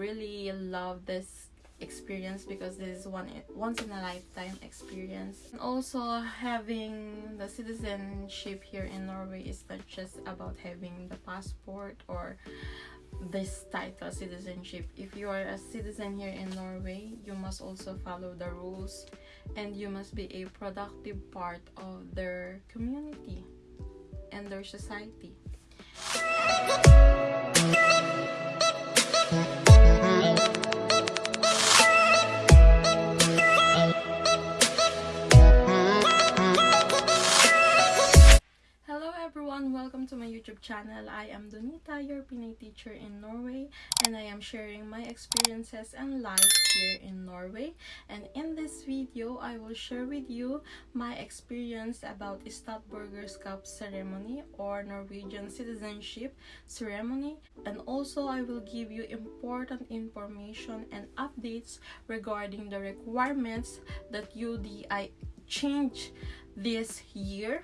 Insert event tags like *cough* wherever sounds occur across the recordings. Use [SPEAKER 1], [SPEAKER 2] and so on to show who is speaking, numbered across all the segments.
[SPEAKER 1] really love this experience because this is one once in a lifetime experience. And also having the citizenship here in norway is not just about having the passport or this title citizenship. If you are a citizen here in norway you must also follow the rules and you must be a productive part of their community and their society welcome to my YouTube channel. I am Donita, your Pinay teacher in Norway, and I am sharing my experiences and life here in Norway. And in this video, I will share with you my experience about Statsborgerskap ceremony or Norwegian citizenship ceremony. And also, I will give you important information and updates regarding the requirements that UDI changed this year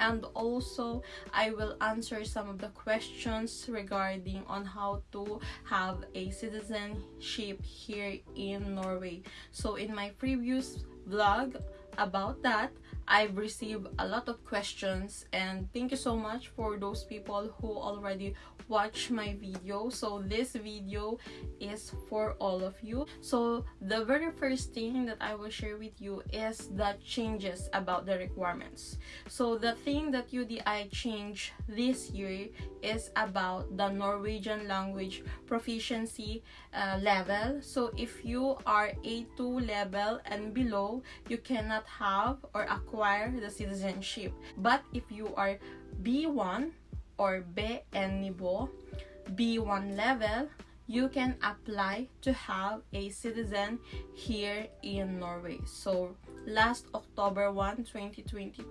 [SPEAKER 1] and also I will answer some of the questions regarding on how to have a citizenship here in Norway. So in my previous vlog about that, I've received a lot of questions and thank you so much for those people who already watch my video. So this video is for all of you. So the very first thing that i will share with you is the changes about the requirements. So the thing that udi changed this year is about the norwegian language proficiency uh, level. So if you are a2 level and below you cannot have or acquire the citizenship but if you are b1 or BN niveau, B1 level, you can apply to have a citizen here in Norway. So last October 1, 2022,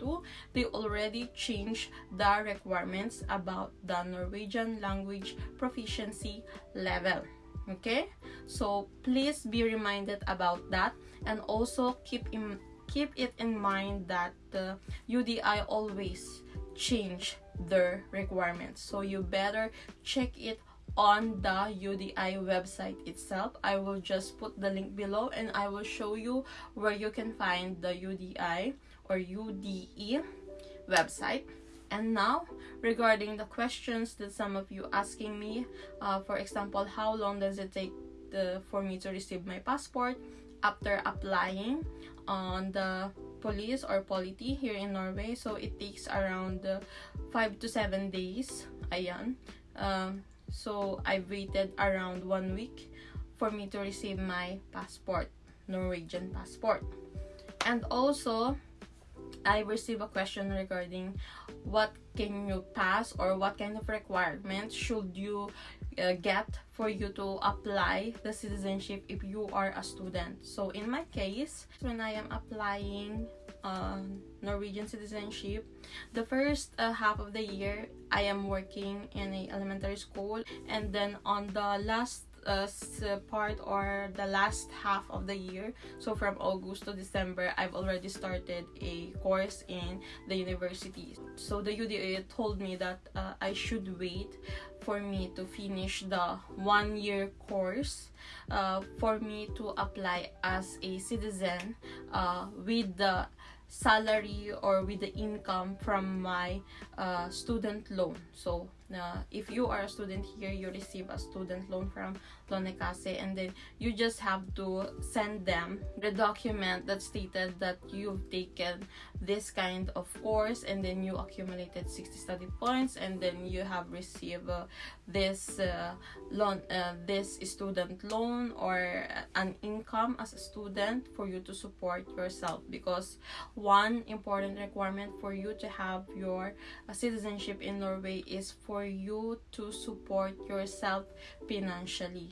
[SPEAKER 1] they already changed the requirements about the Norwegian language proficiency level. Okay, so please be reminded about that and also keep in keep it in mind that the UDI always change their requirements so you better check it on the UDI website itself. I will just put the link below and I will show you where you can find the UDI or UDE website. And now, regarding the questions that some of you asking me, uh, for example, how long does it take the, for me to receive my passport after applying on the police or politi here in Norway. So it takes around uh, 5 to 7 days. Ayan. Um, so I waited around one week for me to receive my passport, Norwegian passport. And also, I received a question regarding what can you pass or what kind of requirements should you uh, get for you to apply the citizenship if you are a student. So in my case when i am applying uh, norwegian citizenship the first uh, half of the year i am working in a elementary school. And then on the last uh, part or the last half of the year. So from august to december i've already started a course in the university. So the UDI told me that uh, i should wait for me to finish the one year course uh, for me to apply as a citizen uh, with the salary or with the income from my uh, student loan. So uh, if you are a student here you receive a student loan from Lånekassen and then you just have to send them the document that stated that you've taken this kind of course and then you accumulated 60 study points and then you have received uh, this uh, loan uh, this student loan or an income as a student for you to support yourself because one important requirement for you to have your uh, citizenship in Norway is for you to support yourself financially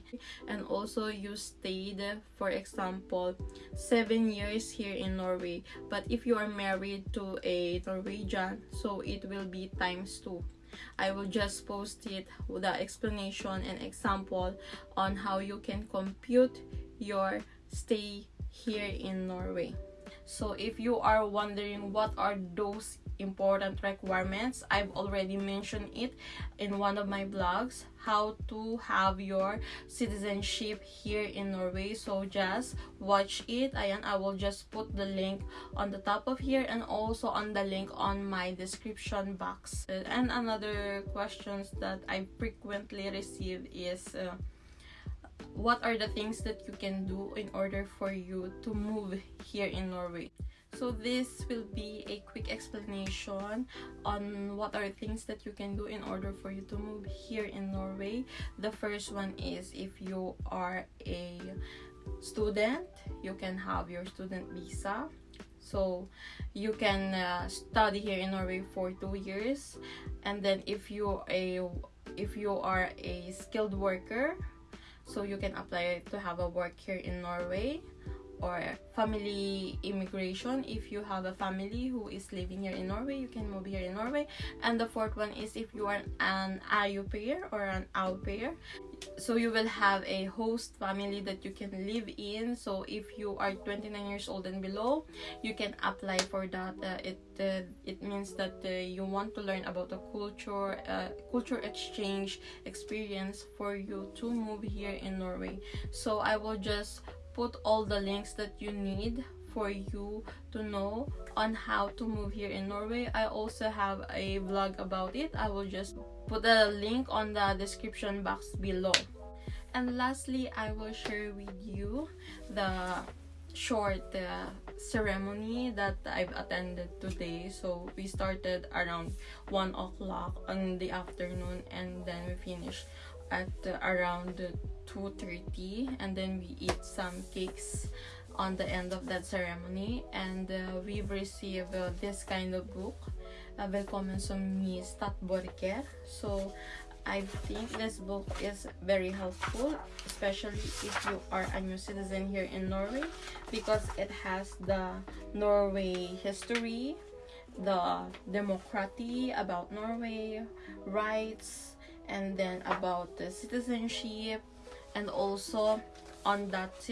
[SPEAKER 1] and also you stayed for example seven years here in Norway but if you are married to a Norwegian so it will be times two I will just post it with the explanation and example on how you can compute your stay here in Norway. So if you are wondering what are those important requirements. I've already mentioned it in one of my blogs how to have your citizenship here in Norway. So just watch it. and I will just put the link on the top of here and also on the link on my description box. And another questions that I frequently receive is uh, what are the things that you can do in order for you to move here in Norway? So this will be a quick explanation on what are things that you can do in order for you to move here in Norway. The first one is if you are a student, you can have your student visa. So you can uh, study here in Norway for two years, and then if you a if you are a skilled worker, so you can apply to have a work here in Norway or family immigration. If you have a family who is living here in Norway you can move here in Norway. And the fourth one is if you are an au pair or an au pair so you will have a host family that you can live in. So if you are 29 years old and below you can apply for that. Uh, it uh, it means that uh, you want to learn about the culture uh, culture exchange experience for you to move here in Norway. So I will just put all the links that you need for you to know on how to move here in Norway. I also have a vlog about it. I will just put a link on the description box below. And lastly, I will share with you the short uh, ceremony that I've attended today. So we started around 1 o'clock in the afternoon and then we finished at uh, around 2.30 and then we eat some cakes on the end of that ceremony. And uh, we've received uh, this kind of book uh, Velkommen som ny statsborger so I think this book is very helpful especially if you are a new citizen here in Norway because it has the Norway history the democracy about Norway rights and then about the citizenship and also on that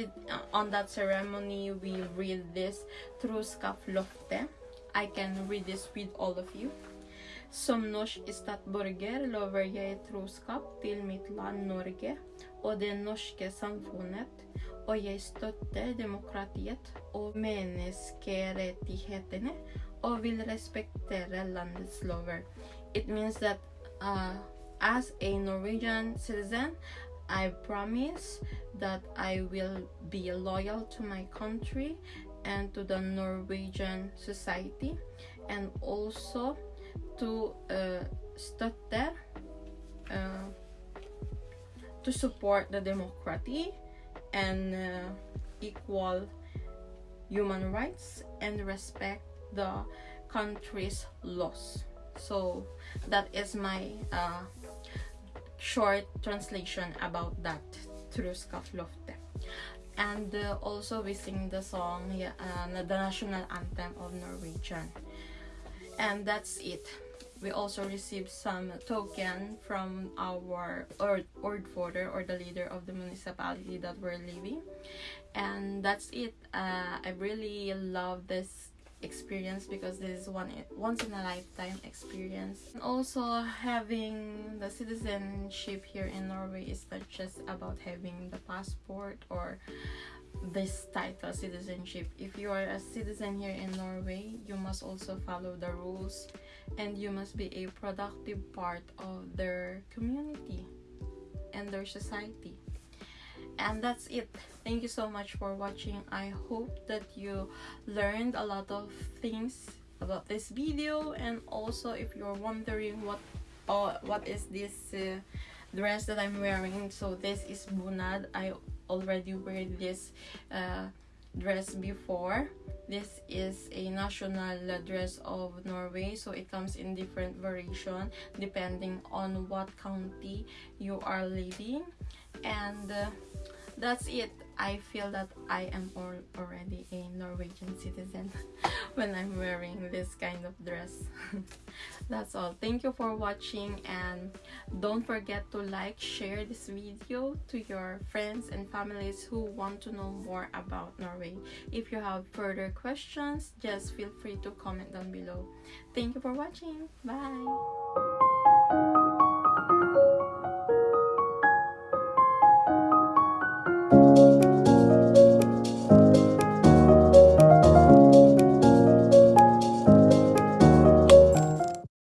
[SPEAKER 1] on that ceremony we read this Troskapsløftet I can read this with all of you Som norsk statsborger lover jeg troskap til mitt land Norge og det norske samfunnet, og jeg støtter demokratiet og menneskerettighetene og vil respektere landets lover. It means that uh, as a Norwegian citizen, I promise that I will be loyal to my country and to the Norwegian society and also to uh, uh, to support the democracy and uh, equal human rights and respect the country's laws. So that is my uh, short translation about that Troskapsløftet. And uh, also we sing the song, uh, the national anthem of Norwegian. And that's it. We also received some token from our ordfører or the leader of the municipality that we're living. And that's it. Uh, I really love this experience because this is one once in a lifetime experience. And also having the citizenship here in Norway is not just about having the passport or this title citizenship. If you are a citizen here in Norway you must also follow the rules and you must be a productive part of their community and their society and that's it. Thank you so much for watching. I hope that you learned a lot of things about this video. And also if you're wondering what uh, what is this uh, dress that i'm wearing so this is bunad. I already wear this uh, dress before. This is a national dress of norway so it comes in different variation depending on what county you are living and uh, that's it i feel that i am already a norwegian citizen *laughs* when I'm wearing this kind of dress. *laughs* That's all. Thank you for watching and don't forget to like, share this video to your friends and families who want to know more about Norway. If you have further questions, just feel free to comment down below. Thank you for watching. Bye!